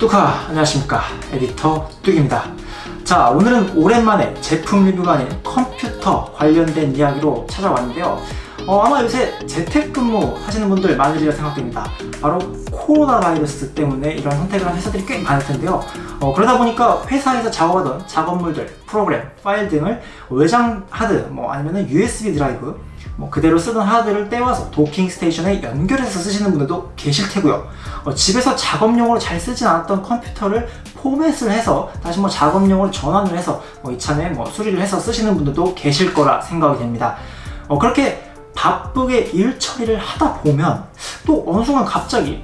뚜카 안녕하십니까. 에디터 뚝입니다. 자 오늘은 오랜만에 제품 리뷰가 아닌 컴퓨터 관련된 이야기로 찾아왔는데요. 어, 아마 요새 재택근무 하시는 분들 많으리라 생각됩니다. 바로 코로나 바이러스 때문에 이런 선택을 한 회사들이 꽤 많을 텐데요. 어, 그러다 보니까 회사에서 작업하던 작업물들, 프로그램, 파일 등을 외장 하드, 뭐 아니면 USB 드라이브 뭐 그대로 쓰던 하드를 떼와서 docking station에 연결해서 쓰시는 분들도 계실 테고요. 어, 집에서 작업용으로 잘 쓰진 않았던 컴퓨터를 포맷을 해서 다시 뭐 작업용으로 전환을 해서 뭐 이참에 뭐 수리를 해서 쓰시는 분들도 계실 거라 생각이 됩니다. 어, 그렇게 바쁘게 일 처리를 하다 보면 또 어느 순간 갑자기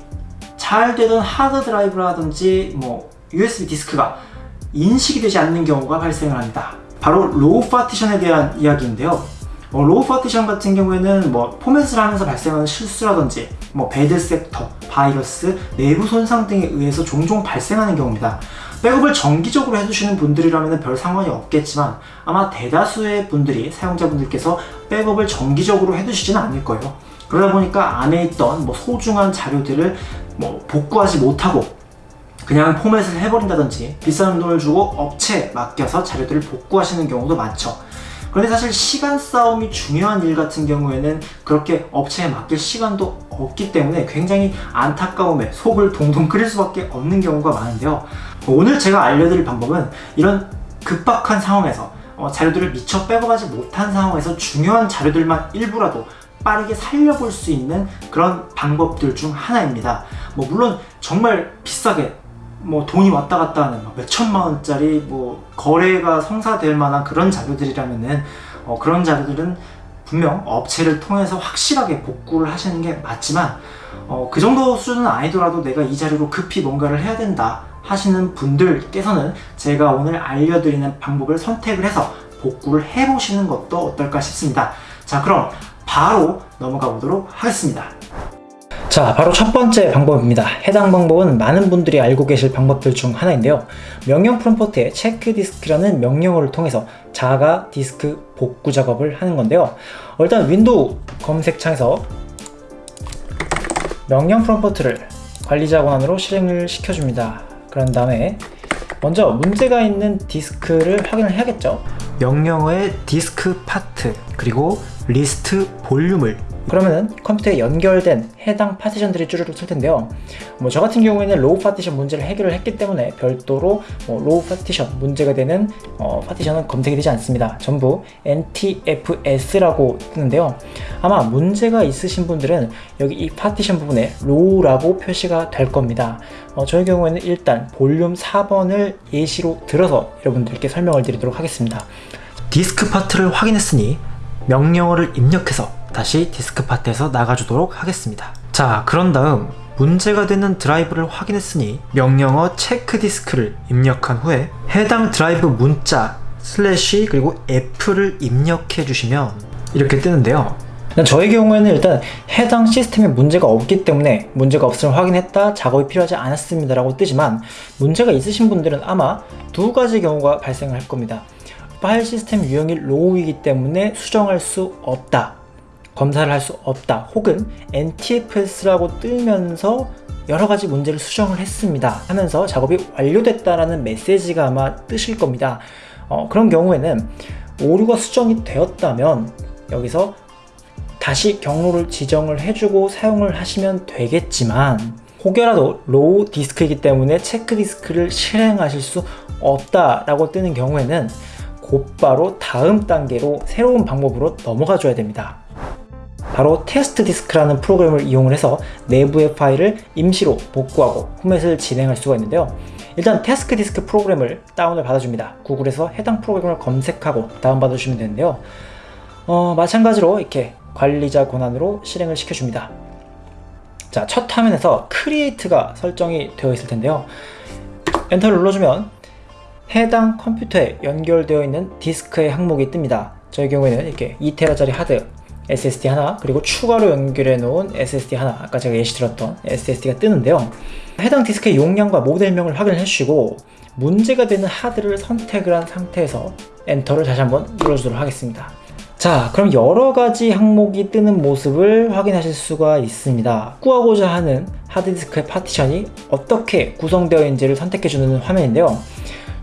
잘 되던 하드 드라이브라든지 뭐 USB 디스크가 인식이 되지 않는 경우가 발생을 합니다. 바로 RAW 파티션에 대한 이야기인데요 어, RAW 파티션 같은 경우에는 뭐 포맷을 하면서 발생하는 실수라든지 뭐 bad sector, 바이러스, 내부 손상 등에 의해서 종종 발생하는 경우입니다. 백업을 정기적으로 해주시는 분들이라면 별 상관이 없겠지만 아마 대다수의 분들이 사용자분들께서 백업을 정기적으로 해두시지는 않을 거예요. 그러다 보니까 안에 있던 뭐 소중한 자료들을 뭐 복구하지 못하고 그냥 포맷을 해버린다든지 비싼 돈을 주고 업체에 맡겨서 자료들을 복구하시는 경우도 많죠 그런데 사실 시간 싸움이 중요한 일 같은 경우에는 그렇게 업체에 맡길 시간도 없기 때문에 굉장히 안타까움에 속을 동동 끓일 수밖에 없는 경우가 많은데요. 오늘 제가 알려드릴 방법은 이런 급박한 상황에서 어, 자료들을 미처 백업하지 못한 상황에서 중요한 자료들만 일부라도 빠르게 살려볼 수 있는 그런 방법들 중 하나입니다. 뭐 물론 정말 비싸게 뭐 돈이 왔다 갔다 하는 몇 천만 원짜리 뭐 거래가 성사될 만한 그런 자료들이라면은 어 그런 자료들은 분명 업체를 통해서 확실하게 복구를 하시는 게 맞지만 어 그 정도 수준은 아니더라도 내가 이 자료로 급히 뭔가를 해야 된다 하시는 분들께서는 제가 오늘 알려드리는 방법을 선택을 해서 복구를 해보시는 것도 어떨까 싶습니다. 자 그럼 바로 넘어가 보도록 하겠습니다 자 바로 첫 번째 방법입니다. 해당 방법은 많은 분들이 알고 계실 방법들 중 하나인데요. 명령 프롬프트에 체크디스크라는 명령어를 통해서 자가 디스크 복구 작업을 하는 건데요. 어, 일단 윈도우 검색창에서 명령 프롬프트를 관리자 권한으로 실행을 시켜줍니다. 그런 다음에 먼저 문제가 있는 디스크를 확인을 해야겠죠? 명령어의 diskpart 그리고 list volume을 그러면은 컴퓨터에 연결된 해당 파티션들이 쭈르륵 뜰 텐데요. 뭐 저 같은 경우에는 RAW 파티션 문제를 해결을 했기 때문에 별도로 뭐 RAW 파티션 문제가 되는 어, 파티션은 검색이 되지 않습니다. 전부 NTFS라고 뜨는데요. 아마 문제가 있으신 분들은 여기 이 파티션 부분에 RAW라고 표시가 될 겁니다. 어, 저의 경우에는 일단 볼륨 4번을 예시로 들어서 여러분들께 설명을 드리도록 하겠습니다. diskpart를 확인했으니 명령어를 입력해서 다시 diskpart에서 나가주도록 하겠습니다. 자 그런 다음 문제가 되는 드라이브를 확인했으니 명령어 check disk를 입력한 후에 해당 드라이브 문자 slash 그리고 F를 입력해 주시면 이렇게 뜨는데요. 저의 경우에는 일단 해당 시스템에 문제가 없기 때문에 문제가 없음을 확인했다 작업이 필요하지 않았습니다 라고 뜨지만 문제가 있으신 분들은 아마 두 가지 경우가 발생을 할 겁니다. 파일 시스템 유형이 로우이기 때문에 수정할 수 없다 검사를 할 수 없다 혹은 NTFS라고 뜨면서 여러가지 문제를 수정을 했습니다 하면서 작업이 완료됐다라는 메시지가 아마 뜨실 겁니다. 어, 그런 경우에는 오류가 수정이 되었다면 여기서 다시 경로를 지정을 해주고 사용을 하시면 되겠지만 혹여라도 RAW 디스크이기 때문에 check disk를 실행하실 수 없다라고 뜨는 경우에는 곧바로 다음 단계로 새로운 방법으로 넘어가 줘야 됩니다 바로 TestDisk라는 프로그램을 이용 해서 내부의 파일을 임시로 복구하고 포맷을 진행할 수가 있는데요. 일단 TestDisk 프로그램을 다운을 받아줍니다. 구글에서 해당 프로그램을 검색하고 다운받아주시면 되는데요. 어, 마찬가지로 이렇게 관리자 권한으로 실행을 시켜줍니다. 자, 첫 화면에서 Create가 설정이 되어 있을 텐데요. 엔터를 눌러주면 해당 컴퓨터에 연결되어 있는 디스크의 항목이 뜹니다. 저의 경우에는 이렇게 2TB짜리 하드 SSD 하나 그리고 추가로 연결해 놓은 SSD 하나. 아까 제가 예시 들었던 SSD가 뜨는데요. 해당 디스크의 용량과 모델명을 확인해 주시고 문제가 되는 하드를 선택을 한 상태에서 엔터를 다시 한번 눌러주도록 하겠습니다. 자 그럼 여러 가지 항목이 뜨는 모습을 확인하실 수가 있습니다. 구하고자 하는 하드디스크의 파티션이 어떻게 구성되어 있는지를 선택해주는 화면인데요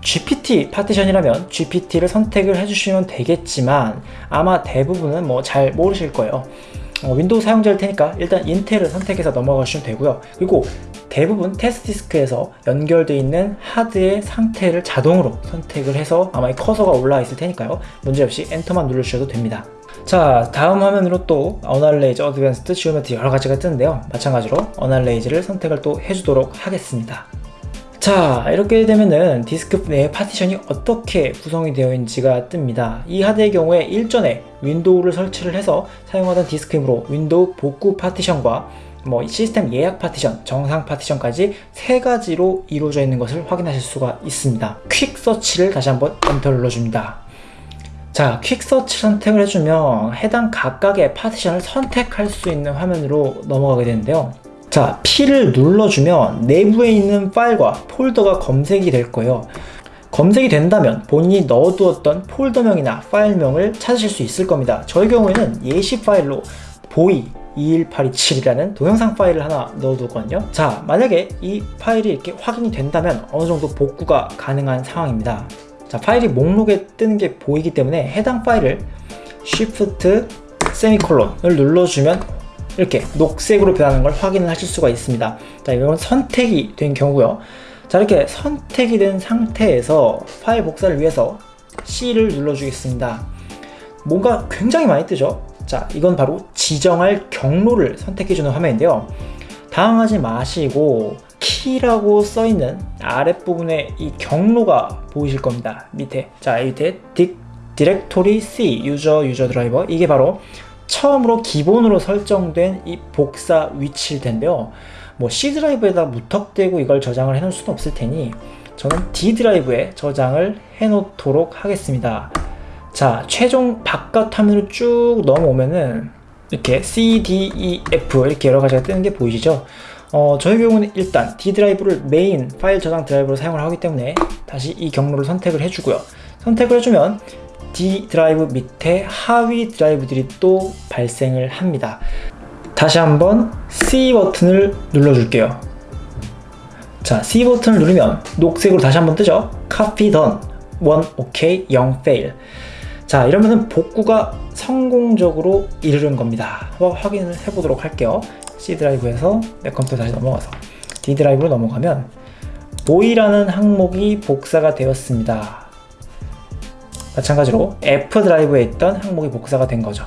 GPT 파티션이라면 GPT를 선택을 해주시면 되겠지만 아마 대부분은 뭐 잘 모르실 거예요. 어, 윈도우 사용자일 테니까 일단 인텔을 선택해서 넘어가시면 되고요. 그리고 대부분 TestDisk에서 연결되어 있는 하드의 상태를 자동으로 선택을 해서 아마 이 커서가 올라와 있을 테니까요. 문제없이 엔터만 누르셔도 됩니다. 자 다음 화면으로 또 Analyse Advanced Geometry 여러 가지가 뜨는데요. 마찬가지로 Analyse를 선택을 또 해주도록 하겠습니다 자 이렇게 되면은 디스크 내 파티션이 어떻게 구성이 되어 있는지가 뜹니다 이 하드의 경우에 일전에 윈도우를 설치를 해서 사용하던 디스크이므로 윈도우 복구 파티션과 뭐 시스템 예약 파티션, 정상 파티션까지 세 가지로 이루어져 있는 것을 확인하실 수가 있습니다. Quick Search를 다시 한번 엔터 눌러줍니다. 자, Quick Search 선택을 해주면 해당 각각의 파티션을 선택할 수 있는 화면으로 넘어가게 되는데요. 자, P를 눌러주면 내부에 있는 파일과 폴더가 검색이 될 거예요. 검색이 된다면 본인이 넣어두었던 폴더명이나 파일명을 찾으실 수 있을 겁니다. 저희 경우에는 예시 파일로 보이 21827이라는 동영상 파일을 하나 넣어두거든요 자 만약에 이 파일이 이렇게 확인이 된다면 어느 정도 복구가 가능한 상황입니다 자 파일이 목록에 뜨는 게 보이기 때문에 해당 파일을 Shift 세미콜론을 눌러주면 이렇게 녹색으로 변하는 걸 확인을 하실 수가 있습니다. 자 이건 선택이 된 경우고요. 자 이렇게 선택이 된 상태에서 파일 복사를 위해서 C를 눌러주겠습니다. 뭔가 굉장히 많이 뜨죠? 자 이건 바로 지정할 경로를 선택해주는 화면인데요. 당황하지 마시고 키라고 써있는 아랫부분에 이 경로가 보이실 겁니다. 밑에. 자 밑에 딕, 디렉토리 C 유저 유저 드라이버 이게 바로 처음으로 기본으로 설정된 이 복사 위치일 텐데요 뭐 C 드라이브에다 무턱대고 이걸 저장을 해 놓을 수는 없을 테니 저는 D 드라이브에 저장을 해 놓도록 하겠습니다 자 최종 바깥 화면으로 쭉 넘어오면은 이렇게 C, D, E, F 이렇게 여러 가지가 뜨는 게 보이시죠? 어, 저희 경우는 일단 D 드라이브를 메인 파일 저장 드라이브로 사용을 하기 때문에 다시 이 경로를 선택을 해주고요. 선택을 해주면 D 드라이브 밑에 하위 드라이브들이 또 발생을 합니다. 다시 한번 C 버튼을 눌러줄게요. 자, C 버튼을 누르면 녹색으로 다시 한번 뜨죠? Copy done. 1 OK, 0 fail. 자 이러면은 복구가 성공적으로 이르는 겁니다 한번 확인을 해보도록 할게요 C 드라이브에서 내 컴퓨터 다시 넘어가서 D 드라이브로 넘어가면 보이라는 항목이 복사가 되었습니다 마찬가지로 F 드라이브에 있던 항목이 복사가 된 거죠.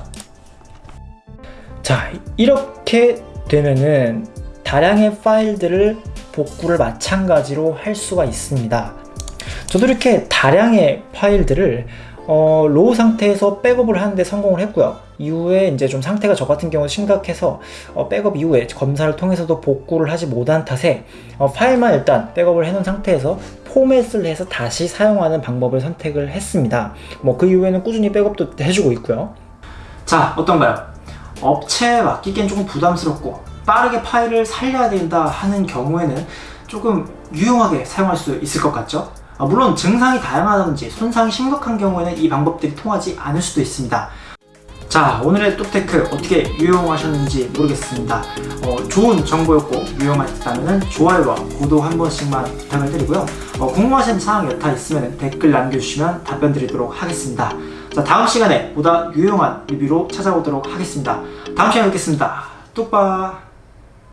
자 이렇게 되면은 다량의 파일들을 복구를 마찬가지로 할 수가 있습니다. 저도 이렇게 다량의 파일들을 어, RAW 상태에서 백업을 하는데 성공을 했고요 이후에 이제 좀 상태가 저 같은 경우 심각해서 어, 백업 이후에 검사를 통해서도 복구를 하지 못한 탓에 어, 파일만 일단 백업을 해놓은 상태에서 포맷을 해서 다시 사용하는 방법을 선택을 했습니다 뭐 그 이후에는 꾸준히 백업도 해주고 있고요 자 어떤가요? 업체에 맡기기엔 조금 부담스럽고 빠르게 파일을 살려야 된다 하는 경우에는 조금 유용하게 사용할 수 있을 것 같죠? 아, 물론 증상이 다양하다든지 손상이 심각한 경우에는 이 방법들이 통하지 않을 수도 있습니다. 자 오늘의 뚝테크 어떻게 유용하셨는지 모르겠습니다. 어, 좋은 정보였고 유용하셨다면 좋아요와 구독 한 번씩만 부탁을 드리고요. 어, 궁금하신 사항 여타 있으면 댓글 남겨주시면 답변 드리도록 하겠습니다. 자 다음 시간에 보다 유용한 리뷰로 찾아오도록 하겠습니다. 다음 시간에 뵙겠습니다. 뚝바